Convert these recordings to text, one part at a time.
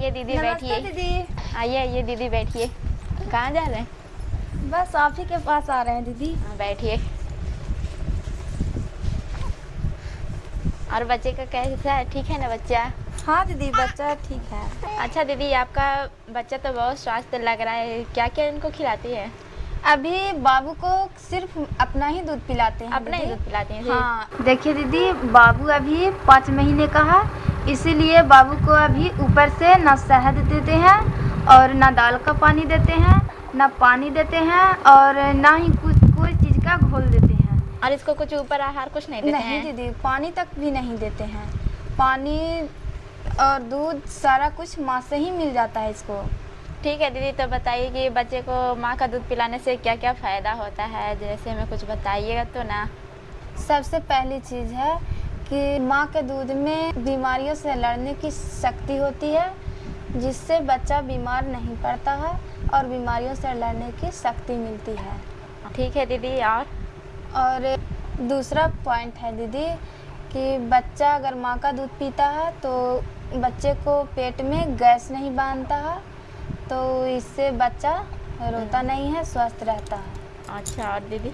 आइए दीदी बैठिए। दीदी। आइए आइए दीदी बैठिए। कहाँ जा रहे हैं? बस आप ही के पास आ रहे हैं दीदी। हाँ, बैठिए। और बच्चे का कैसा है? ठीक है ना बच्चा? हाँ दीदी बच्चा ठीक है। अच्छा दीदी आपका बच्चा तो बहुत स्वास्थ्य लग रहा है। क्या क्या इनको खिलाती है? अभी बाबू को सिर्फ़ अपना ही दूध पिलाते हैं अपना ही दूध पिलाते हैं हाँ। देखिए दीदी बाबू अभी पाँच महीने का है। इसीलिए बाबू को अभी ऊपर से ना शहद देते हैं और ना दाल का पानी देते हैं ना पानी देते हैं और ना ही कुछ कोई चीज़ का घोल देते हैं। और इसको कुछ ऊपर आहार कुछ नहीं देते नहीं दीदी पानी तक भी नहीं देते हैं। पानी और दूध सारा कुछ माँ से ही मिल जाता है इसको। ठीक है दीदी तो बताइए कि बच्चे को माँ का दूध पिलाने से क्या क्या फ़ायदा होता है? जैसे हमें कुछ बताइएगा तो ना। सबसे पहली चीज़ है कि माँ के दूध में बीमारियों से लड़ने की शक्ति होती है जिससे बच्चा बीमार नहीं पड़ता है और बीमारियों से लड़ने की शक्ति मिलती है। ठीक है दीदी और? और दूसरा पॉइंट है दीदी कि बच्चा अगर माँ का दूध पीता है तो बच्चे को पेट में गैस नहीं बांधता है तो इससे बच्चा रोता नहीं है स्वस्थ रहता है। अच्छा और दीदी?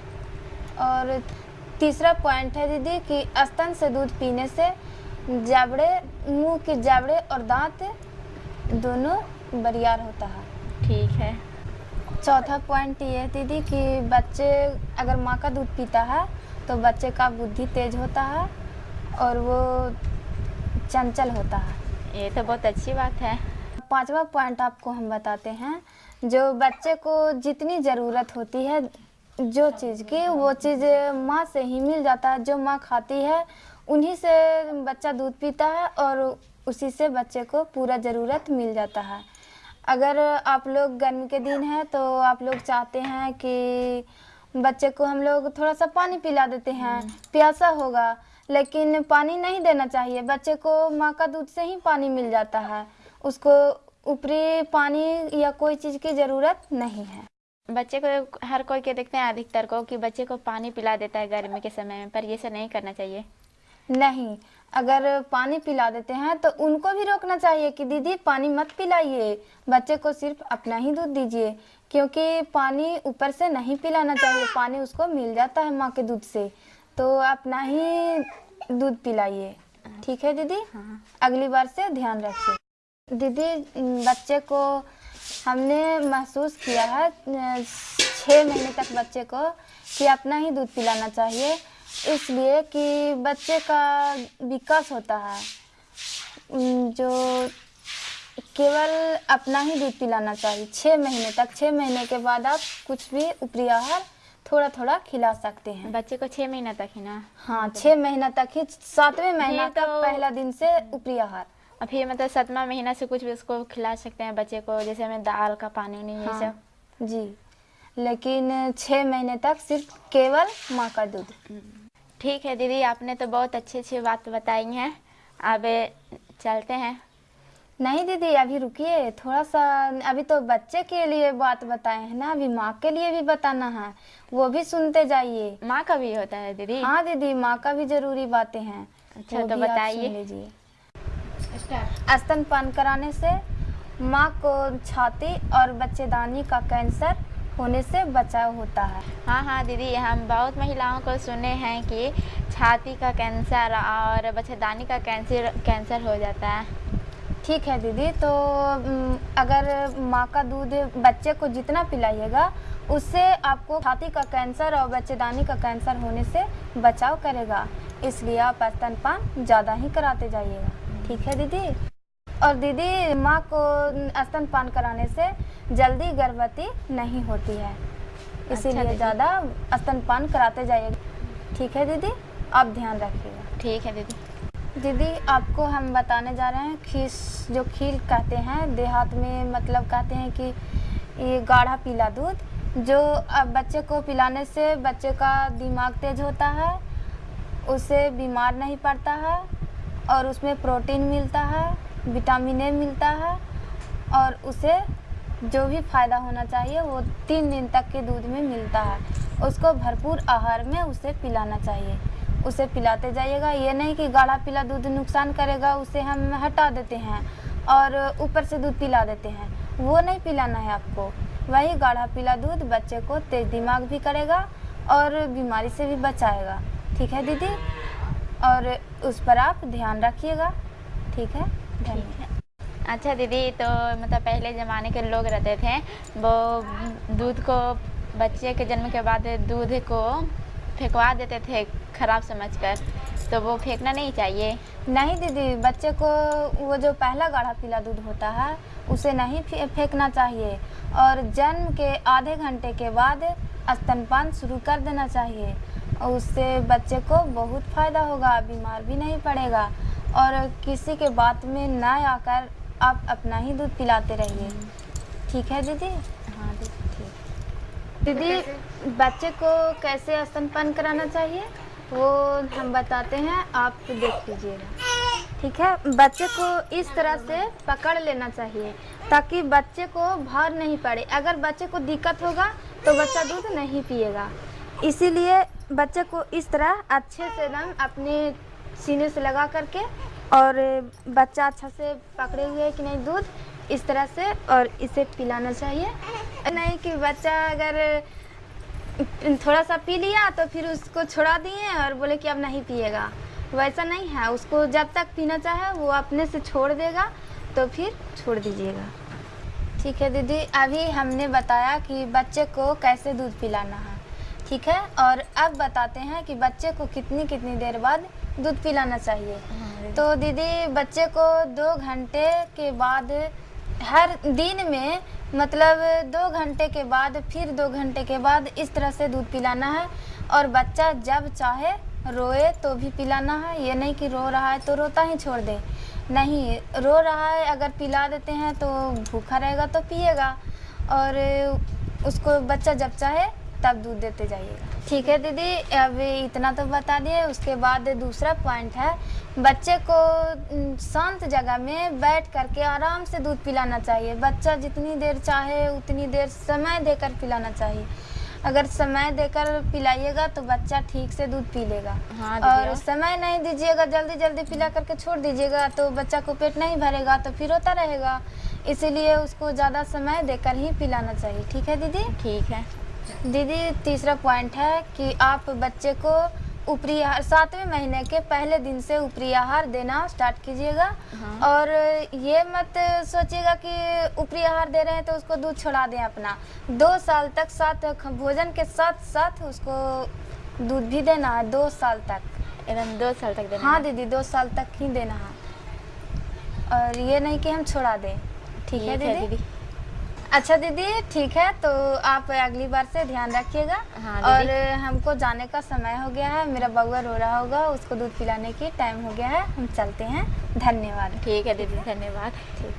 और तीसरा पॉइंट है दीदी कि स्तन से दूध पीने से जाबड़े मुँह के जाबड़े और दांत दोनों बरियार होता है। ठीक है। चौथा पॉइंट ये है दीदी कि बच्चे अगर माँ का दूध पीता है तो बच्चे का बुद्धि तेज होता है और वो चंचल होता है। ये तो बहुत अच्छी बात है। पांचवा पॉइंट आपको हम बताते हैं जो बच्चे को जितनी ज़रूरत होती है जो चीज़ की वो चीज़ माँ से ही मिल जाता है जो माँ खाती है उन्हीं से बच्चा दूध पीता है और उसी से बच्चे को पूरा ज़रूरत मिल जाता है। अगर आप लोग गर्मी के दिन है तो आप लोग चाहते हैं कि बच्चे को हम लोग थोड़ा सा पानी पिला देते हैं प्यासा होगा लेकिन पानी नहीं देना चाहिए। बच्चे को माँ का दूध से ही पानी मिल जाता है उसको ऊपरी पानी या कोई चीज़ की ज़रूरत नहीं है। बच्चे को हर कोई के देखते हैं अधिकतर को कि बच्चे को पानी पिला देता है गर्मी के समय में पर ये सब नहीं करना चाहिए। नहीं अगर पानी पिला देते हैं तो उनको भी रोकना चाहिए कि दीदी पानी मत पिलाइए बच्चे को सिर्फ़ अपना ही दूध दीजिए क्योंकि पानी ऊपर से नहीं पिलाना चाहिए पानी उसको मिल जाता है माँ के दूध से तो अपना ही दूध पिलाइए। ठीक है दीदी? हाँ। अगली बार से ध्यान रखिए। दीदी बच्चे को हमने महसूस किया है छः महीने तक बच्चे को कि अपना ही दूध पिलाना चाहिए। इसलिए कि बच्चे का विकास होता है। जो केवल अपना ही दूध पिलाना चाहिए। छः महीने तक छः महीने के बाद आप कुछ भी ऊपरी आहार थोड़ा थोड़ा खिला सकते हैं। बच्चे को छः महीना तक ही ना? हाँ छः महीना तक ही सातवें महीना तक तो- पहला दिन से ऊपरी आहार। और फिर मतलब सतमा महीना से कुछ भी उसको खिला सकते हैं बच्चे को जैसे हमें दाल का पानी नहीं ये हाँ, सब जी। लेकिन छः महीने तक सिर्फ़ केवल माँ का दूध। ठीक है दीदी आपने तो बहुत अच्छी अच्छी बात बताई हैं। अब चलते हैं। नहीं दीदी अभी रुकिए। थोड़ा सा अभी तो बच्चे के लिए बात बताए हैं ना अभी माँ के लिए भी बताना है। वो भी सुनते जाइए। माँ का भी होता है दीदी। हाँ दीदी माँ का भी ज़रूरी बातें हैं। अच्छा, तो बताइए। स्तनपान कराने से माँ को छाती और बच्चेदानी का कैंसर होने से बचाव होता है। हाँ हाँ दीदी हम बहुत महिलाओं को सुने हैं कि छाती का कैंसर और बच्चेदानी का कैंसर कैंसर हो जाता है। ठीक है दीदी तो अगर माँ का दूध बच्चे को जितना पिलाइएगा उससे आपको छाती का कैंसर और बच्चेदानी का कैंसर होने से बचाव करेगा। इसलिए आप स्तनपान ज़्यादा ही कराते जाइएगा। ठीक है दीदी? और दीदी माँ को स्तनपान कराने से जल्दी गर्भवती नहीं होती है। इसीलिए दीदी। ज़्यादा स्तनपान कराते जाइए। ठीक है दीदी? आप ध्यान रखिएगा। ठीक है दीदी। दीदी आपको हम बताने जा रहे हैं खीस जो खील कहते हैं देहात में मतलब कहते हैं कि ये गाढ़ा पीला दूध जो अब बच्चे को पिलाने से बच्चे का दिमाग तेज होता है उसे बीमार नहीं पड़ता है और उसमें प्रोटीन मिलता है, विटामिन ए मिलता है और उसे जो भी फ़ायदा होना चाहिए, वो तीन दिन तक के दूध में मिलता है। उसको भरपूर आहार में उसे पिलाना चाहिए। उसे पिलाते जाइएगा। ये नहीं कि गाढ़ा पीला दूध नुकसान करेगा, उसे हम हटा देते हैं और ऊपर से दूध पिला देते हैं। वो नहीं पिलाना है आपको। वही गाढ़ा पीला दूध बच्चे को तेज दिमाग भी करेगा और बीमारी से भी बचाएगा। ठीक है दीदी? और उस पर आप ध्यान रखिएगा। ठीक है? धन्यवाद। अच्छा दीदी तो मतलब पहले ज़माने के लोग रहते थे वो दूध को बच्चे के जन्म के बाद दूध को फेंकवा देते थे खराब समझकर। तो वो फेंकना नहीं चाहिए। नहीं दीदी बच्चे को वो जो पहला गाढ़ा पीला दूध होता है उसे नहीं फेंकना चाहिए। और जन्म के आधे घंटे के बाद स्तनपान शुरू कर देना चाहिए। और उससे बच्चे को बहुत फ़ायदा होगा बीमार भी नहीं पड़ेगा। और किसी के बात में ना आकर आप अपना ही दूध पिलाते रहिए। ठीक है दीदी? हाँ दीदी ठीक। दीदी बच्चे को कैसे स्तनपान कराना चाहिए? वो हम बताते हैं आप देख लीजिएगा। ठीक है? बच्चे को इस तरह से पकड़ लेना चाहिए ताकि बच्चे को भार नहीं पड़े। अगर बच्चे को दिक्कत होगा तो बच्चा दूध नहीं पिएगा। इसीलिए बच्चे को इस तरह अच्छे से एकदम अपने सीने से लगा करके और बच्चा अच्छा से पकड़े हुए है कि नहीं दूध, इस तरह से और इसे पिलाना चाहिए। नहीं कि बच्चा अगर थोड़ा सा पी लिया तो फिर उसको छोड़ा दिए और बोले कि अब नहीं पिएगा। वैसा नहीं है, उसको जब तक पीना चाहे वो अपने से छोड़ देगा तो फिर छोड़ दीजिएगा। ठीक है दीदी, अभी हमने बताया कि बच्चे को कैसे दूध पिलाना है। ठीक है? और अब बताते हैं कि बच्चे को कितनी कितनी देर बाद दूध पिलाना चाहिए। तो दीदी बच्चे को दो घंटे के बाद हर दिन में मतलब दो घंटे के बाद फिर दो घंटे के बाद इस तरह से दूध पिलाना है। और बच्चा जब चाहे रोए तो भी पिलाना है। ये नहीं कि रो रहा है तो रोता ही छोड़ दे। नहीं रो रहा है अगर पिला देते हैं तो भूखा रहेगा तो पिएगा। और उसको बच्चा जब चाहे तब दूध देते जाइएगा। ठीक है दीदी अब इतना तो बता दिए उसके बाद दूसरा पॉइंट है। बच्चे को शांत जगह में बैठ करके आराम से दूध पिलाना चाहिए। बच्चा जितनी देर चाहे उतनी देर समय देकर पिलाना चाहिए। अगर समय देकर पिलाइएगा तो बच्चा ठीक से दूध पी लेगा। हाँ और और? समय नहीं दीजिएगा जल्दी जल्दी पिला करके छोड़ दीजिएगा तो बच्चा को पेट नहीं भरेगा तो फिर होता रहेगा। इसीलिए उसको ज़्यादा समय देकर ही पिलाना चाहिए। ठीक है दीदी? ठीक है। दीदी तीसरा पॉइंट है कि आप बच्चे को ऊपरी आहार सातवें महीने के पहले दिन से ऊपरी आहार देना स्टार्ट कीजिएगा। हाँ। और ये मत सोचिएगा कि ऊपरी आहार दे रहे हैं तो उसको दूध छोड़ा दें अपना। दो साल तक साथ भोजन के साथ साथ उसको दूध भी देना है दो साल तक। एकदम दो साल तक देना हाँ दीदी दो साल तक ही देना है। और ये नहीं कि हम छोड़ा दें। ठीक है दीदी। अच्छा दीदी ठीक है तो आप अगली बार से ध्यान रखिएगा। हाँ, और हमको जाने का समय हो गया है मेरा बउआ रो रहा होगा उसको दूध पिलाने की टाइम हो गया है हम चलते हैं। धन्यवाद। ठीक है दीदी धन्यवाद। ठीक।